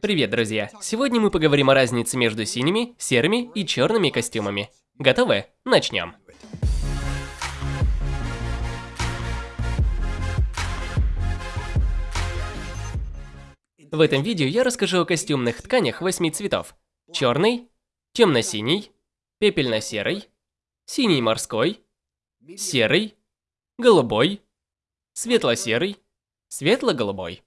Привет, друзья! Сегодня мы поговорим о разнице между синими, серыми и черными костюмами. Готовы? Начнем. В этом видео я расскажу о костюмных тканях восьми цветов. Черный, темно-синий, пепельно-серый, синий морской, серый, голубой, светло-серый, светло-голубой.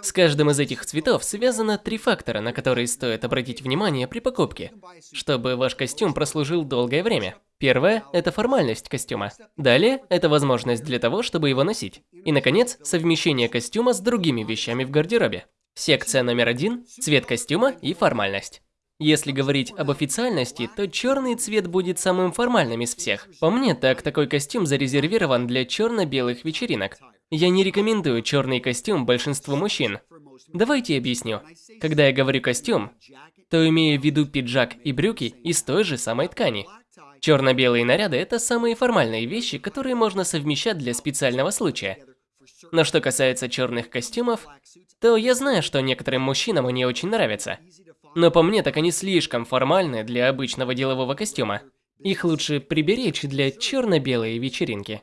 С каждым из этих цветов связано три фактора, на которые стоит обратить внимание при покупке, чтобы ваш костюм прослужил долгое время. Первое – это формальность костюма. Далее – это возможность для того, чтобы его носить. И, наконец, совмещение костюма с другими вещами в гардеробе. Секция номер один – цвет костюма и формальность. Если говорить об официальности, то черный цвет будет самым формальным из всех. По мне, так такой костюм зарезервирован для черно-белых вечеринок. Я не рекомендую черный костюм большинству мужчин. Давайте объясню. Когда я говорю костюм, то имею в виду пиджак и брюки из той же самой ткани. Черно-белые наряды – это самые формальные вещи, которые можно совмещать для специального случая. Но что касается черных костюмов, то я знаю, что некоторым мужчинам они очень нравятся. Но по мне, так они слишком формальны для обычного делового костюма. Их лучше приберечь для черно-белой вечеринки.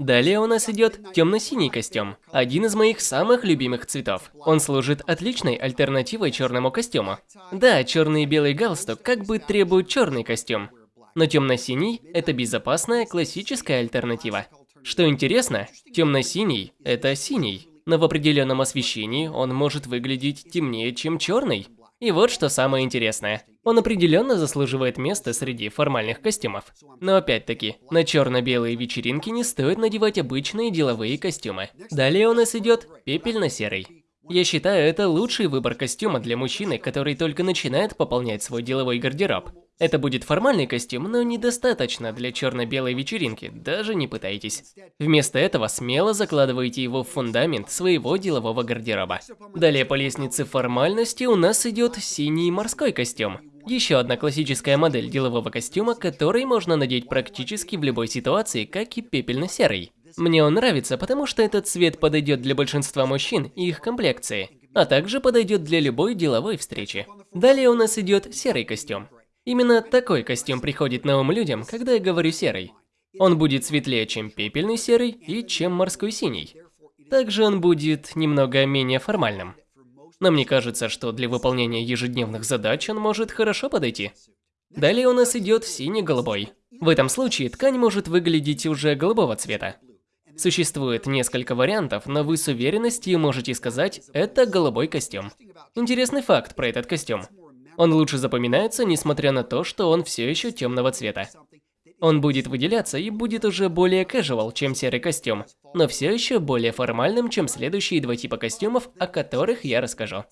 Далее у нас идет темно-синий костюм, один из моих самых любимых цветов. Он служит отличной альтернативой черному костюму. Да, черный и белый галстук как бы требуют черный костюм, но темно-синий – это безопасная классическая альтернатива. Что интересно, темно-синий – это синий, но в определенном освещении он может выглядеть темнее, чем черный. И вот что самое интересное. Он определенно заслуживает места среди формальных костюмов. Но опять-таки, на черно-белые вечеринки не стоит надевать обычные деловые костюмы. Далее у нас идет пепельно-серый. Я считаю, это лучший выбор костюма для мужчины, который только начинает пополнять свой деловой гардероб. Это будет формальный костюм, но недостаточно для черно-белой вечеринки, даже не пытайтесь. Вместо этого смело закладывайте его в фундамент своего делового гардероба. Далее по лестнице формальности у нас идет синий морской костюм. Еще одна классическая модель делового костюма, который можно надеть практически в любой ситуации, как и пепельно-серый. Мне он нравится, потому что этот цвет подойдет для большинства мужчин и их комплекции, а также подойдет для любой деловой встречи. Далее у нас идет серый костюм. Именно такой костюм приходит на ум людям, когда я говорю серый. Он будет светлее, чем пепельный серый и чем морской синий. Также он будет немного менее формальным. Но мне кажется, что для выполнения ежедневных задач он может хорошо подойти. Далее у нас идет синий-голубой. В этом случае ткань может выглядеть уже голубого цвета. Существует несколько вариантов, но вы с уверенностью можете сказать, это голубой костюм. Интересный факт про этот костюм. Он лучше запоминается, несмотря на то, что он все еще темного цвета. Он будет выделяться и будет уже более casual, чем серый костюм, но все еще более формальным, чем следующие два типа костюмов, о которых я расскажу.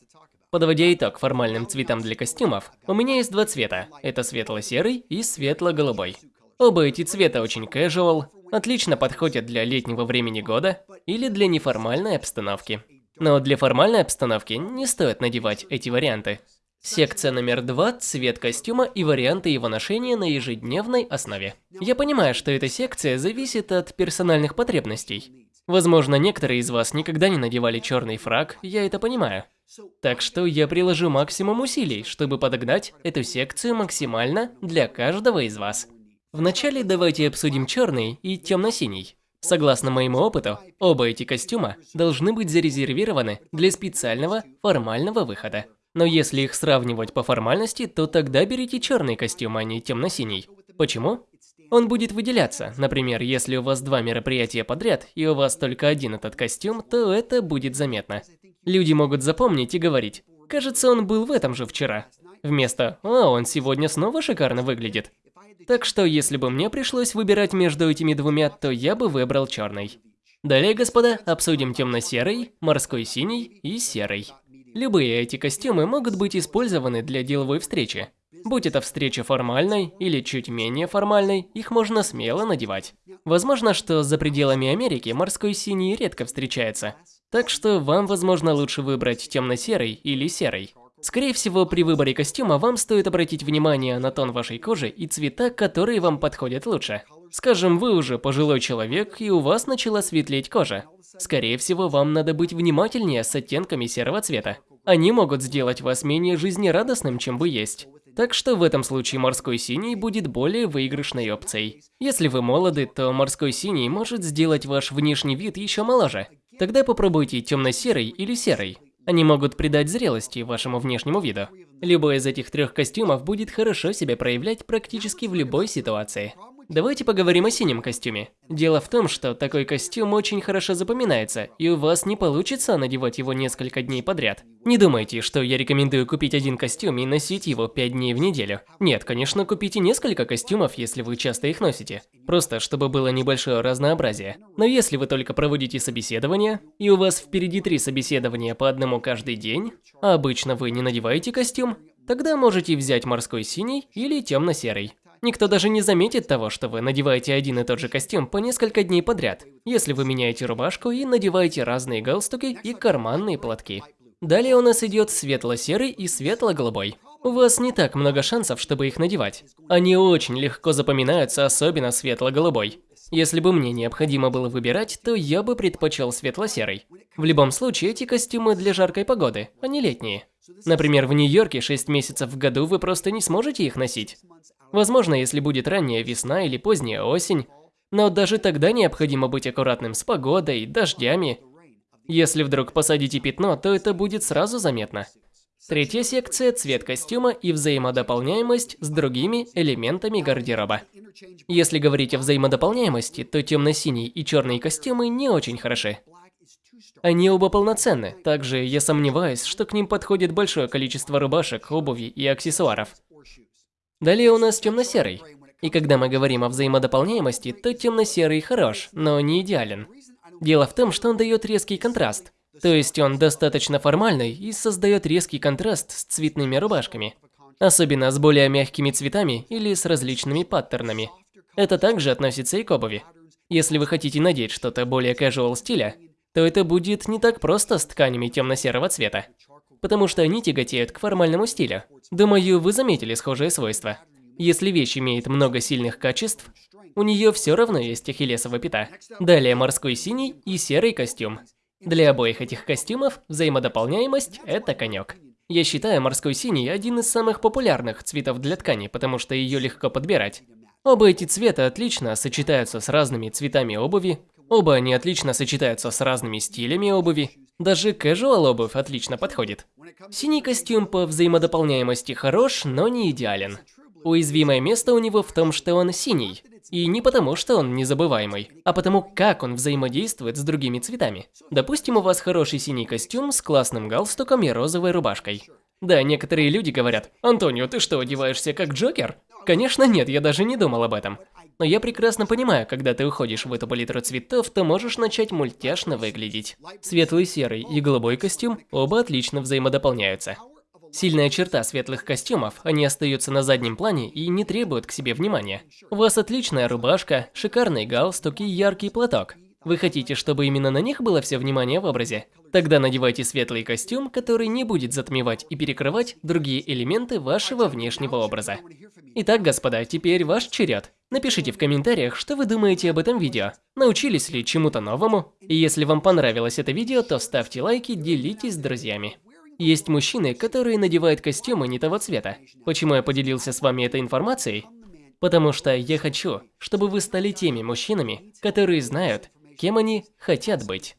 Подводя итог формальным цветам для костюмов, у меня есть два цвета. Это светло-серый и светло-голубой. Оба эти цвета очень casual, отлично подходят для летнего времени года или для неформальной обстановки. Но для формальной обстановки не стоит надевать эти варианты. Секция номер два – цвет костюма и варианты его ношения на ежедневной основе. Я понимаю, что эта секция зависит от персональных потребностей. Возможно, некоторые из вас никогда не надевали черный фраг, я это понимаю. Так что я приложу максимум усилий, чтобы подогнать эту секцию максимально для каждого из вас. Вначале давайте обсудим черный и темно-синий. Согласно моему опыту, оба эти костюма должны быть зарезервированы для специального формального выхода. Но если их сравнивать по формальности, то тогда берите черный костюм, а не темно-синий. Почему? Он будет выделяться. Например, если у вас два мероприятия подряд, и у вас только один этот костюм, то это будет заметно. Люди могут запомнить и говорить, кажется, он был в этом же вчера. Вместо «О, он сегодня снова шикарно выглядит». Так что, если бы мне пришлось выбирать между этими двумя, то я бы выбрал черный. Далее, господа, обсудим темно-серый, морской синий и серый. Любые эти костюмы могут быть использованы для деловой встречи. Будь это встреча формальной или чуть менее формальной, их можно смело надевать. Возможно, что за пределами Америки морской синий редко встречается. Так что вам, возможно, лучше выбрать темно-серый или серый. Скорее всего, при выборе костюма вам стоит обратить внимание на тон вашей кожи и цвета, которые вам подходят лучше. Скажем, вы уже пожилой человек, и у вас начала светлеть кожа. Скорее всего, вам надо быть внимательнее с оттенками серого цвета. Они могут сделать вас менее жизнерадостным, чем вы есть. Так что в этом случае морской синий будет более выигрышной опцией. Если вы молоды, то морской синий может сделать ваш внешний вид еще моложе. Тогда попробуйте темно-серый или серый. Они могут придать зрелости вашему внешнему виду. Любой из этих трех костюмов будет хорошо себя проявлять практически в любой ситуации. Давайте поговорим о синем костюме. Дело в том, что такой костюм очень хорошо запоминается, и у вас не получится надевать его несколько дней подряд. Не думайте, что я рекомендую купить один костюм и носить его 5 дней в неделю. Нет, конечно, купите несколько костюмов, если вы часто их носите. Просто, чтобы было небольшое разнообразие. Но если вы только проводите собеседование, и у вас впереди три собеседования по одному каждый день, а обычно вы не надеваете костюм, тогда можете взять морской синий или темно-серый. Никто даже не заметит того, что вы надеваете один и тот же костюм по несколько дней подряд, если вы меняете рубашку и надеваете разные галстуки и карманные платки. Далее у нас идет светло-серый и светло-голубой. У вас не так много шансов, чтобы их надевать. Они очень легко запоминаются, особенно светло-голубой. Если бы мне необходимо было выбирать, то я бы предпочел светло-серый. В любом случае, эти костюмы для жаркой погоды, а не летние. Например, в Нью-Йорке 6 месяцев в году вы просто не сможете их носить. Возможно, если будет ранняя весна или поздняя осень, но даже тогда необходимо быть аккуратным с погодой, дождями. Если вдруг посадите пятно, то это будет сразу заметно. Третья секция – цвет костюма и взаимодополняемость с другими элементами гардероба. Если говорить о взаимодополняемости, то темно-синий и черные костюмы не очень хороши. Они оба полноценны, также я сомневаюсь, что к ним подходит большое количество рубашек, обуви и аксессуаров. Далее у нас темно-серый. И когда мы говорим о взаимодополняемости, то темно-серый хорош, но не идеален. Дело в том, что он дает резкий контраст. То есть он достаточно формальный и создает резкий контраст с цветными рубашками. Особенно с более мягкими цветами или с различными паттернами. Это также относится и к обуви. Если вы хотите надеть что-то более casual стиля, то это будет не так просто с тканями темно-серого цвета потому что они тяготеют к формальному стилю. Думаю, вы заметили схожие свойства. Если вещь имеет много сильных качеств, у нее все равно есть ахиллесова пята. Далее морской синий и серый костюм. Для обоих этих костюмов взаимодополняемость – это конек. Я считаю морской синий один из самых популярных цветов для ткани, потому что ее легко подбирать. Оба эти цвета отлично сочетаются с разными цветами обуви, оба они отлично сочетаются с разными стилями обуви, даже casual обувь отлично подходит. Синий костюм по взаимодополняемости хорош, но не идеален. Уязвимое место у него в том, что он синий. И не потому, что он незабываемый, а потому, как он взаимодействует с другими цветами. Допустим, у вас хороший синий костюм с классным галстуком и розовой рубашкой. Да, некоторые люди говорят, «Антонио, ты что, одеваешься как Джокер?» Конечно нет, я даже не думал об этом. Но я прекрасно понимаю, когда ты уходишь в эту палитру цветов, то можешь начать мультяшно выглядеть. Светлый серый и голубой костюм оба отлично взаимодополняются. Сильная черта светлых костюмов, они остаются на заднем плане и не требуют к себе внимания. У вас отличная рубашка, шикарный галстук и яркий платок. Вы хотите, чтобы именно на них было все внимание в образе? Тогда надевайте светлый костюм, который не будет затмевать и перекрывать другие элементы вашего внешнего образа. Итак, господа, теперь ваш черед. Напишите в комментариях, что вы думаете об этом видео. Научились ли чему-то новому? И если вам понравилось это видео, то ставьте лайки, делитесь с друзьями. Есть мужчины, которые надевают костюмы не того цвета. Почему я поделился с вами этой информацией? Потому что я хочу, чтобы вы стали теми мужчинами, которые знают, кем они хотят быть.